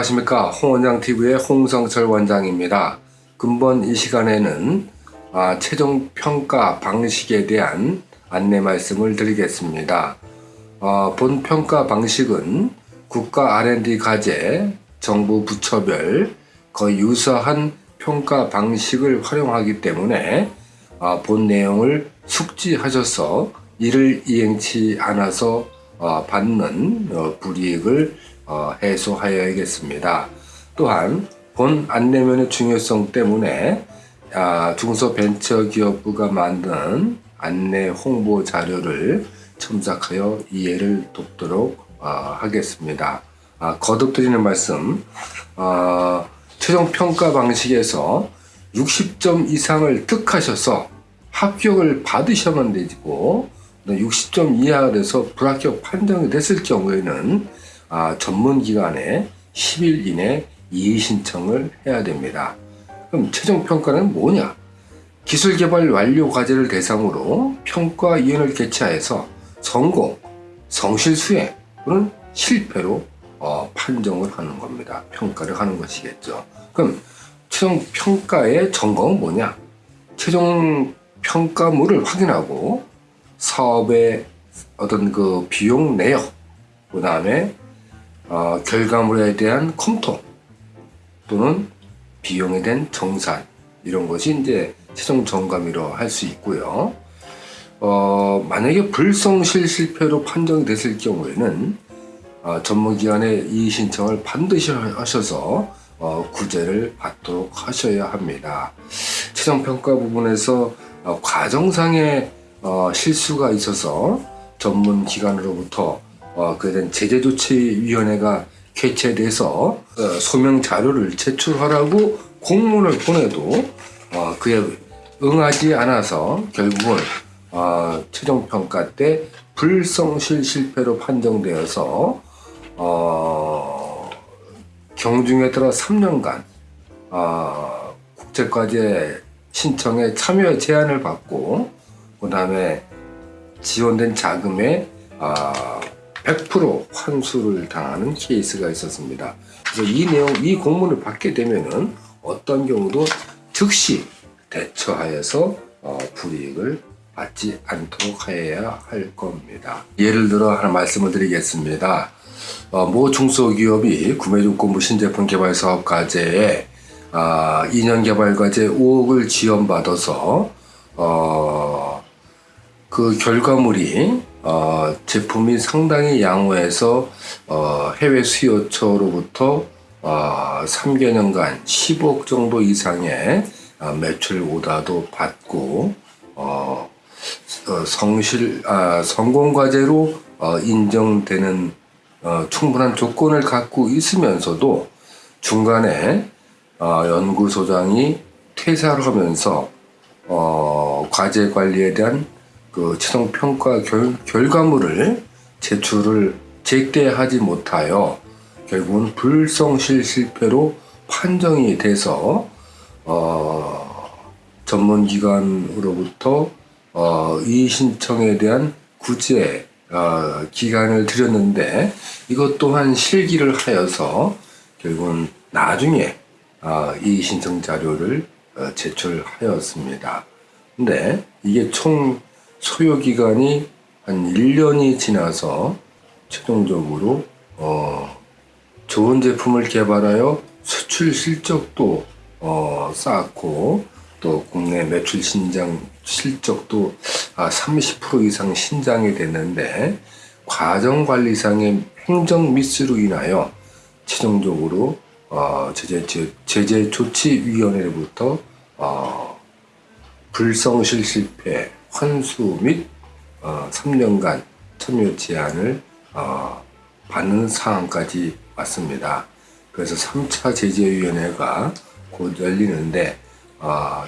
안녕하십니까 홍원장TV의 홍성철 원장입니다. 근본 이 시간에는 아, 최종 평가 방식에 대한 안내 말씀을 드리겠습니다. 어, 본 평가 방식은 국가 R&D 과제, 정부 부처별 거의 유사한 평가 방식을 활용하기 때문에 어, 본 내용을 숙지하셔서 이를 이행치 않아서 어, 받는 어, 불이익을 어, 해소하여야겠습니다. 또한 본 안내면의 중요성 때문에 아, 중소벤처기업부가 만든 안내 홍보 자료를 첨삭하여 이해를 돕도록 어, 하겠습니다. 아, 거듭 드리는 말씀, 어, 최종 평가 방식에서 60점 이상을 득하셔서 합격을 받으셔만 되고 60점 이하가 돼서 불합격 판정이 됐을 경우에는 아, 전문기관에 10일 이내 이의 신청을 해야 됩니다. 그럼 최종 평가는 뭐냐? 기술개발 완료 과제를 대상으로 평가위원회를 개최해서 성공, 성실수행 또는 실패로 어, 판정을 하는 겁니다. 평가를 하는 것이겠죠. 그럼 최종 평가의 점검은 뭐냐? 최종 평가물을 확인하고 사업의 어떤 그 비용 내역, 그 다음에 어, 결과물에 대한 검토 또는 비용에 대한 정산 이런 것이 이제 최종 점검이로 할 수 있고요. 어, 만약에 불성실 실패로 판정이 됐을 경우에는 어, 전문기관의 이의 신청을 반드시 하셔서 어, 구제를 받도록 하셔야 합니다. 최종 평가 부분에서 어, 과정상의 어, 실수가 있어서 전문 기관으로부터 어, 그에 대한 제재조치위원회가 개최돼서 어, 소명 자료를 제출하라고 공문을 보내도 어, 그에 응하지 않아서 결국은 어, 최종 평가 때 불성실 실패로 판정되어서 어, 경중에 따라 3년간 어, 국제과제 신청에 참여 제한을 받고 그 다음에 지원된 자금의 어, 100% 환수를 당하는 케이스가 있었습니다. 그래서 이 내용, 이 공문을 받게 되면은 어떤 경우도 즉시 대처하여서 어, 불이익을 받지 않도록 해야 할 겁니다. 예를 들어 하나 말씀을 드리겠습니다. 어, 모 중소기업이 구매조건부 신제품 개발 사업 과제에 아, 2년 개발 과제 5억을 지원받아서 어, 그 결과물이 어, 제품이 상당히 양호해서 어, 해외 수요처로부터 어, 3개년간 10억 정도 이상의 어, 매출 오다도 받고 어, 어, 성실 아, 성공 과제로 어, 인정되는 어, 충분한 조건을 갖고 있으면서도 중간에 어, 연구소장이 퇴사를 하면서 어, 과제 관리에 대한 그 최종 평가 결, 결과물을 제출을 제때하지 못하여 결국은 불성실 실패로 판정이 돼서 어, 전문기관으로부터 어, 이 신청에 대한 구제 어, 기간을 드렸는데 이것 또한 실기를 하여서 결국은 나중에 어, 이 신청 자료를 어, 제출하였습니다. 근데 이게 총 소요 기간이 한 1년이 지나서 최종적으로 어, 좋은 제품을 개발하여 수출 실적도 어, 쌓았고 또 국내 매출 신장 실적도 아, 30% 이상 신장이 됐는데 과정관리상의 행정 미스로 인하여 최종적으로 어, 제재, 제재 조치위원회로부터 어, 불성실 실패 환수 및 어, 3년간 참여 제한을 어, 받는 상황까지 왔습니다. 그래서 3차 제재위원회가 곧 열리는데 어,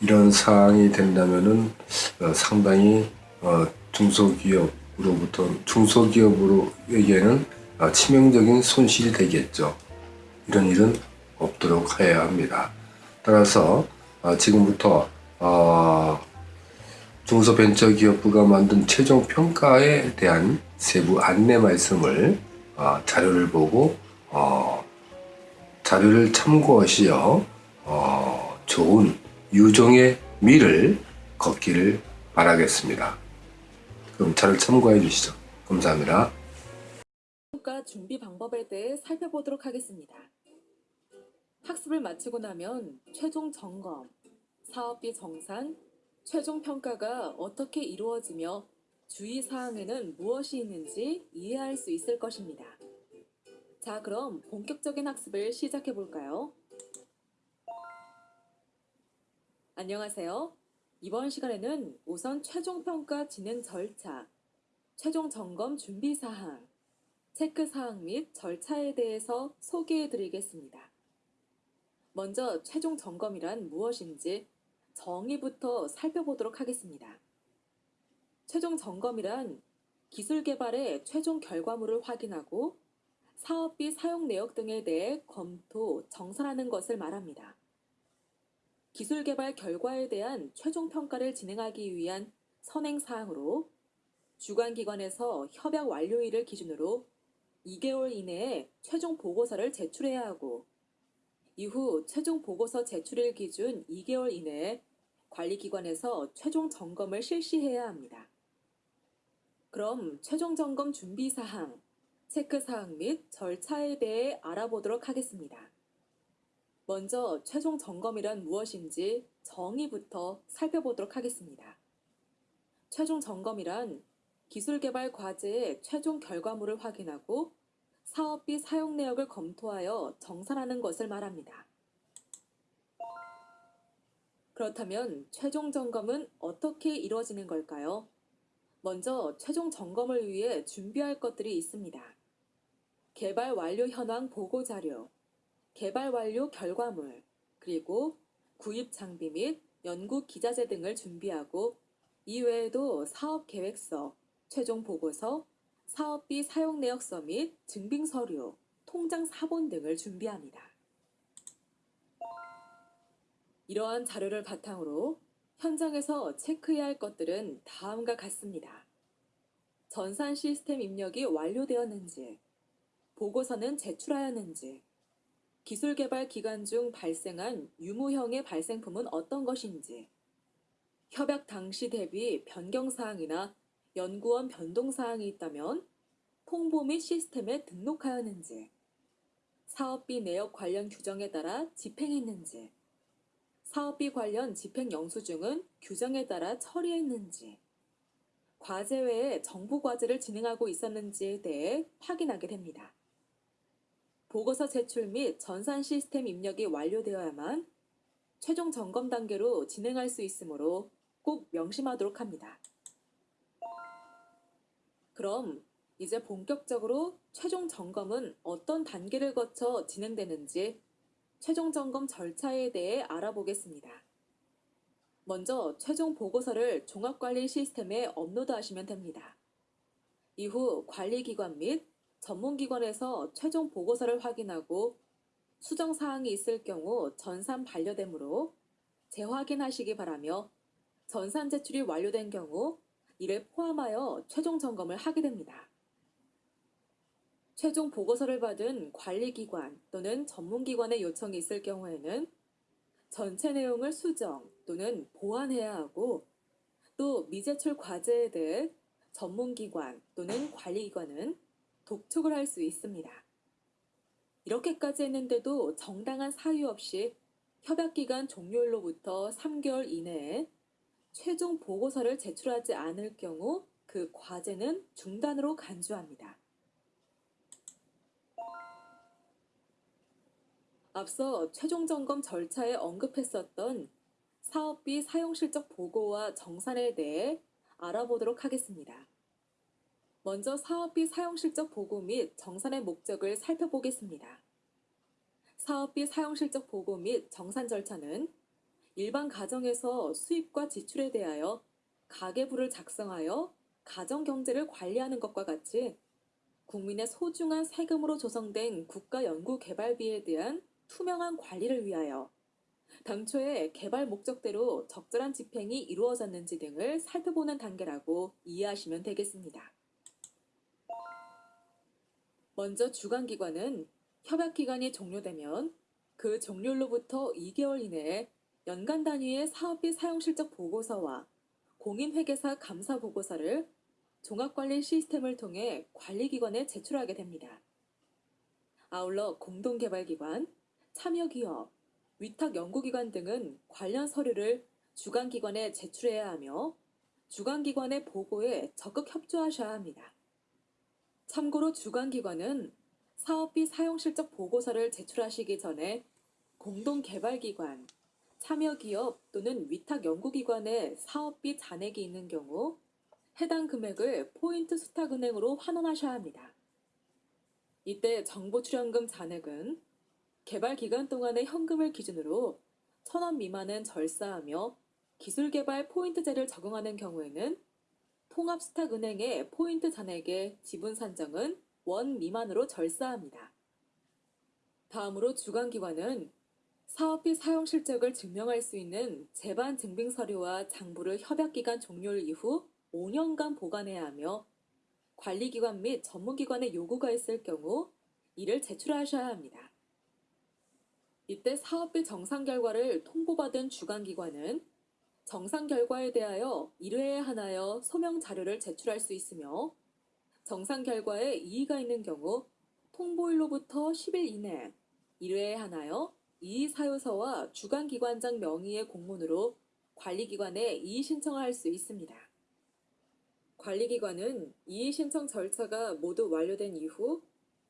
이런 사항이 된다면은 어, 상당히 어, 중소기업으로부터 중소기업으로에게는 어, 치명적인 손실이 되겠죠. 이런 일은 없도록 해야 합니다. 따라서 어, 지금부터 어, 중소벤처기업부가 만든 최종 평가에 대한 세부 안내 말씀을 어, 자료를 보고 어, 자료를 참고하시어 어, 좋은 유종의 미를 걷기를 바라겠습니다. 그럼 자료를 참고해 주시죠. 감사합니다. 평가 준비 방법에 대해 살펴보도록 하겠습니다. 학습을 마치고 나면 최종 점검, 사업비 정산, 최종 평가가 어떻게 이루어지며 주의 사항에는 무엇이 있는지 이해할 수 있을 것입니다. 자, 그럼 본격적인 학습을 시작해 볼까요? 안녕하세요. 이번 시간에는 우선 최종 평가 진행 절차, 최종 점검 준비 사항, 체크 사항 및 절차에 대해서 소개해 드리겠습니다. 먼저 최종 점검이란 무엇인지 정의부터 살펴보도록 하겠습니다. 최종 점검이란 기술 개발의 최종 결과물을 확인하고 사업비 사용 내역 등에 대해 검토, 정산하는 것을 말합니다. 기술 개발 결과에 대한 최종 평가를 진행하기 위한 선행 사항으로 주관기관에서 협약 완료일을 기준으로 2개월 이내에 최종 보고서를 제출해야 하고 이후 최종 보고서 제출일 기준 2개월 이내에 관리기관에서 최종 점검을 실시해야 합니다. 그럼 최종 점검 준비 사항, 체크 사항 및 절차에 대해 알아보도록 하겠습니다. 먼저 최종 점검이란 무엇인지 정의부터 살펴보도록 하겠습니다. 최종 점검이란 기술 개발 과제의 최종 결과물을 확인하고 사업비 사용 내역을 검토하여 정산하는 것을 말합니다. 그렇다면 최종 점검은 어떻게 이루어지는 걸까요? 먼저 최종 점검을 위해 준비할 것들이 있습니다. 개발 완료 현황 보고 자료, 개발 완료 결과물, 그리고 구입 장비 및 연구 기자재 등을 준비하고 이외에도 사업 계획서, 최종 보고서, 사업비 사용 내역서 및 증빙 서류, 통장 사본 등을 준비합니다. 이러한 자료를 바탕으로 현장에서 체크해야 할 것들은 다음과 같습니다. 전산 시스템 입력이 완료되었는지, 보고서는 제출하였는지, 기술 개발 기간 중 발생한 유무형의 발생품은 어떤 것인지, 협약 당시 대비 변경 사항이나 연구원 변동 사항이 있다면 통보 및 시스템에 등록하였는지, 사업비 내역 관련 규정에 따라 집행했는지, 사업비 관련 집행 영수증은 규정에 따라 처리했는지, 과제 외에 정부 과제를 진행하고 있었는지에 대해 확인하게 됩니다. 보고서 제출 및 전산 시스템 입력이 완료되어야만 최종 점검 단계로 진행할 수 있으므로 꼭 명심하도록 합니다. 그럼 이제 본격적으로 최종 점검은 어떤 단계를 거쳐 진행되는지 최종 점검 절차에 대해 알아보겠습니다. 먼저 최종 보고서를 종합관리 시스템에 업로드하시면 됩니다. 이후 관리기관 및 전문기관에서 최종 보고서를 확인하고 수정 사항이 있을 경우 전산 반려되므로 재확인하시기 바라며 전산 제출이 완료된 경우 이를 포함하여 최종 점검을 하게 됩니다. 최종 보고서를 받은 관리기관 또는 전문기관의 요청이 있을 경우에는 전체 내용을 수정 또는 보완해야 하고 또 미제출 과제에 대해 전문기관 또는 관리기관은 독촉을 할 수 있습니다. 이렇게까지 했는데도 정당한 사유 없이 협약기간 종료일로부터 3개월 이내에 최종 보고서를 제출하지 않을 경우 그 과제는 중단으로 간주합니다. 앞서 최종 점검 절차에 언급했었던 사업비 사용 실적 보고와 정산에 대해 알아보도록 하겠습니다. 먼저 사업비 사용 실적 보고 및 정산의 목적을 살펴보겠습니다. 사업비 사용 실적 보고 및 정산 절차는 일반 가정에서 수입과 지출에 대하여 가계부를 작성하여 가정 경제를 관리하는 것과 같이 국민의 소중한 세금으로 조성된 국가 연구 개발비에 대한 투명한 관리를 위하여 당초에 개발 목적대로 적절한 집행이 이루어졌는지 등을 살펴보는 단계라고 이해하시면 되겠습니다. 먼저 주관기관은 협약기간이 종료되면 그 종료로부터 2개월 이내에 연간 단위의 사업비 사용실적 보고서와 공인회계사 감사 보고서를 종합관리 시스템을 통해 관리기관에 제출하게 됩니다. 아울러 공동개발기관, 참여기업, 위탁연구기관 등은 관련 서류를 주관기관에 제출해야 하며 주관기관의 보고에 적극 협조하셔야 합니다. 참고로 주관기관은 사업비 사용실적 보고서를 제출하시기 전에 공동개발기관, 참여기업 또는 위탁연구기관에 사업비 잔액이 있는 경우 해당 금액을 포인트 수탁은행으로 환원하셔야 합니다. 이때 정보 출연금 잔액은 개발 기간 동안의 현금을 기준으로 1,000원 미만은 절사하며 기술 개발 포인트제를 적용하는 경우에는 통합수탁은행의 포인트 잔액의 지분 산정은 원 미만으로 절사합니다. 다음으로 주관기관은 사업비 사용 실적을 증명할 수 있는 재반 증빙 서류와 장부를 협약기간 종료 이후 5년간 보관해야 하며 관리기관 및 전문기관의 요구가 있을 경우 이를 제출하셔야 합니다. 이때 사업비 정상 결과를 통보받은 주관기관은 정상 결과에 대하여 1회에 하나여 소명 자료를 제출할 수 있으며 정상 결과에 이의가 있는 경우 통보일로부터 10일 이내 1회에 하나여 이의 사유서와 주관기관장 명의의 공문으로 관리기관에 이의 신청을 할 수 있습니다. 관리기관은 이의 신청 절차가 모두 완료된 이후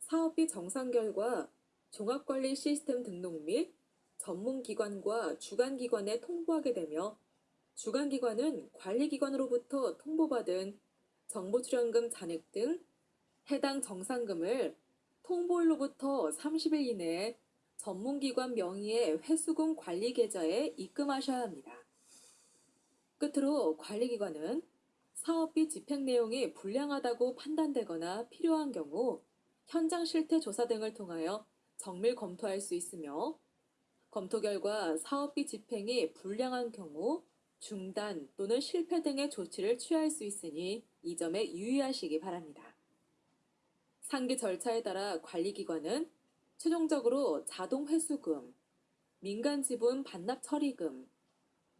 사업비 정상 결과 종합관리 시스템 등록 및 전문기관과 주관기관에 통보하게 되며 주관기관은 관리기관으로부터 통보받은 정보출연금 잔액 등 해당 정상금을 통보일로부터 30일 이내에 전문기관 명의의 회수금 관리 계좌에 입금하셔야 합니다. 끝으로 관리기관은 사업비 집행 내용이 불량하다고 판단되거나 필요한 경우 현장 실태 조사 등을 통하여 정밀 검토할 수 있으며 검토 결과 사업비 집행이 불량한 경우 중단 또는 실패 등의 조치를 취할 수 있으니 이 점에 유의하시기 바랍니다. 상기 절차에 따라 관리기관은 최종적으로 자동 회수금, 민간 지분 반납 처리금,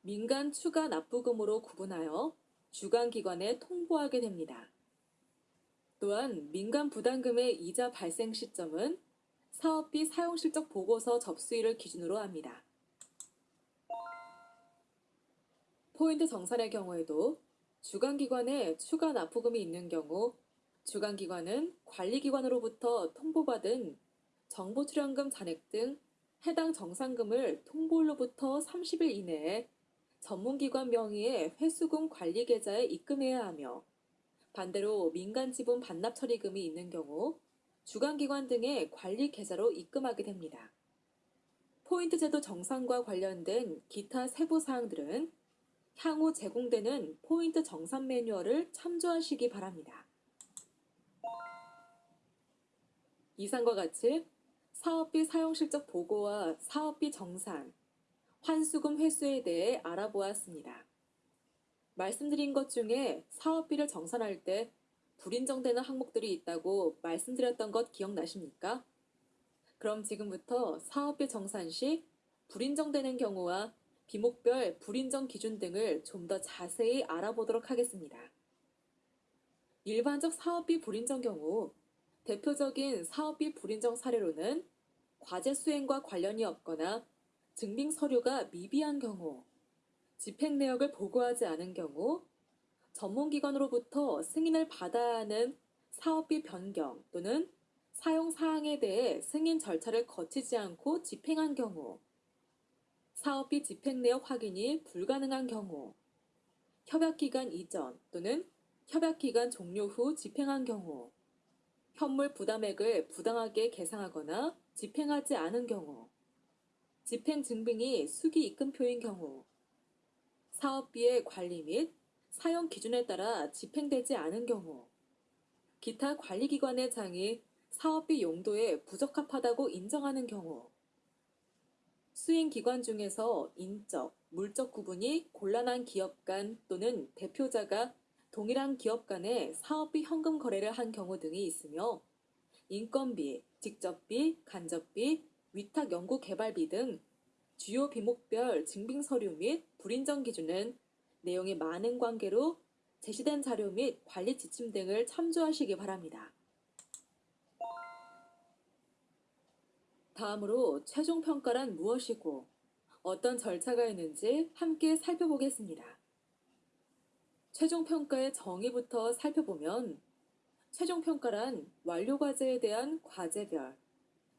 민간 추가 납부금으로 구분하여 주관기관에 통보하게 됩니다. 또한 민간 부담금의 이자 발생 시점은 사업비 사용실적 보고서 접수일을 기준으로 합니다. 포인트 정산의 경우에도 주관기관에 추가 납부금이 있는 경우 주관기관은 관리기관으로부터 통보받은 정보출연금 잔액 등 해당 정상금을 통보일로부터 30일 이내에 전문기관 명의의 회수금 관리 계좌에 입금해야 하며 반대로 민간 지분 반납 처리금이 있는 경우 주관기관 등의 관리 계좌로 입금하게 됩니다. 포인트 제도 정산과 관련된 기타 세부 사항들은 향후 제공되는 포인트 정산 매뉴얼을 참조하시기 바랍니다. 이상과 같이 사업비 사용실적 보고와 사업비 정산, 환수금 회수에 대해 알아보았습니다. 말씀드린 것 중에 사업비를 정산할 때 불인정되는 항목들이 있다고 말씀드렸던 것 기억나십니까? 그럼 지금부터 사업비 정산 시 불인정되는 경우와 비목별 불인정 기준 등을 좀 더 자세히 알아보도록 하겠습니다. 일반적 사업비 불인정 경우 대표적인 사업비 불인정 사례로는 과제 수행과 관련이 없거나 증빙 서류가 미비한 경우, 집행 내역을 보고하지 않은 경우, 전문기관으로부터 승인을 받아야 하는 사업비 변경 또는 사용 사항에 대해 승인 절차를 거치지 않고 집행한 경우, 사업비 집행 내역 확인이 불가능한 경우, 협약기간 이전 또는 협약기간 종료 후 집행한 경우, 현물 부담액을 부당하게 계상하거나 집행하지 않은 경우, 집행 증빙이 수기 입금표인 경우, 사업비의 관리 및 사용 기준에 따라 집행되지 않은 경우, 기타 관리기관의 장이 사업비 용도에 부적합하다고 인정하는 경우, 수행기관 중에서 인적, 물적 구분이 곤란한 기업 간 또는 대표자가 동일한 기업 간의 사업비 현금 거래를 한 경우 등이 있으며 인건비, 직접비, 간접비, 위탁 연구 개발비 등 주요 비목별 증빙 서류 및 불인정 기준은 내용이 많은 관계로 제시된 자료 및 관리 지침 등을 참조하시기 바랍니다. 다음으로 최종 평가란 무엇이고 어떤 절차가 있는지 함께 살펴보겠습니다. 최종 평가의 정의부터 살펴보면 최종 평가란 완료 과제에 대한 과제별,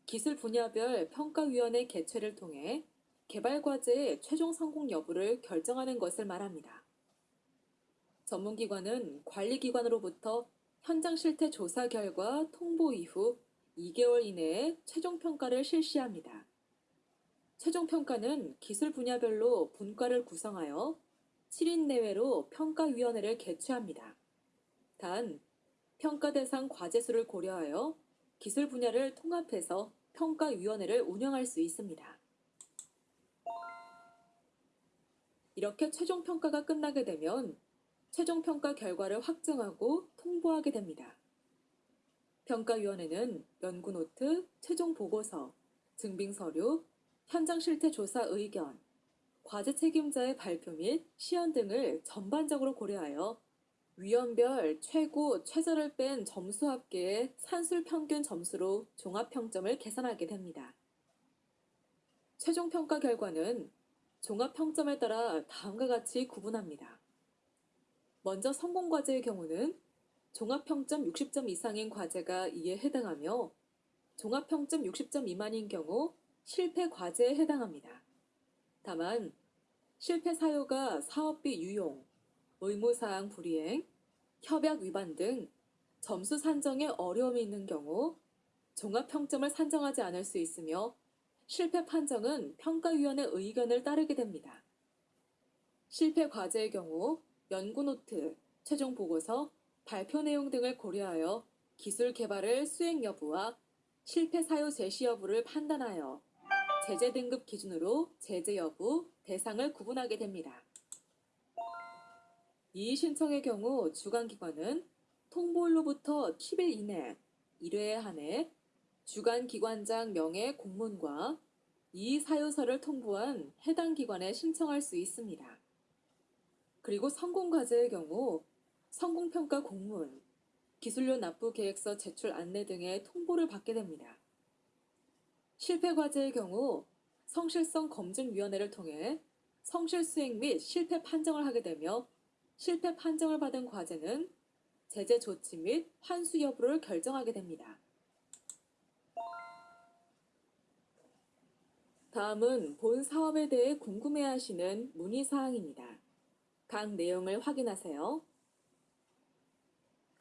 기술 분야별 평가위원회 개최를 통해 개발 과제의 최종 성공 여부를 결정하는 것을 말합니다. 전문기관은 관리기관으로부터 현장 실태 조사 결과 통보 이후 2개월 이내에 최종 평가를 실시합니다. 최종 평가는 기술 분야별로 분과를 구성하여 7인 내외로 평가위원회를 개최합니다. 단, 평가 대상 과제 수를 고려하여 기술 분야를 통합해서 평가위원회를 운영할 수 있습니다. 이렇게 최종 평가가 끝나게 되면 최종 평가 결과를 확정하고 통보하게 됩니다. 평가위원회는 연구 노트, 최종 보고서, 증빙 서류, 현장 실태 조사 의견, 과제 책임자의 발표 및 시연 등을 전반적으로 고려하여 위원별 최고, 최저를 뺀 점수 합계의 산술 평균 점수로 종합 평점을 계산하게 됩니다. 최종 평가 결과는 종합 평점에 따라 다음과 같이 구분합니다. 먼저 성공 과제의 경우는 종합 평점 60점 이상인 과제가 이에 해당하며 종합 평점 60점 미만인 경우 실패 과제에 해당합니다. 다만 실패 사유가 사업비 유용, 의무사항 불이행, 협약 위반 등 점수 산정에 어려움이 있는 경우 종합 평점을 산정하지 않을 수 있으며 실패 판정은 평가위원회 의견을 따르게 됩니다. 실패 과제의 경우 연구 노트, 최종 보고서, 발표 내용 등을 고려하여 기술 개발을 수행 여부와 실패 사유 제시 여부를 판단하여 제재 등급 기준으로 제재 여부, 대상을 구분하게 됩니다. 이의 신청의 경우 주관기관은 통보일로부터 10일 이내 1회에 한해 주관기관장 명의 공문과 이의 사유서를 통보한 해당 기관에 신청할 수 있습니다. 그리고 성공과제의 경우 성공평가 공문, 기술료 납부 계획서 제출 안내 등의 통보를 받게 됩니다. 실패과제의 경우 성실성 검증위원회를 통해 성실 수행 및 실패 판정을 하게 되며 실패 판정을 받은 과제는 제재 조치 및 환수 여부를 결정하게 됩니다. 다음은 본 사업에 대해 궁금해하시는 문의사항입니다. 각 내용을 확인하세요.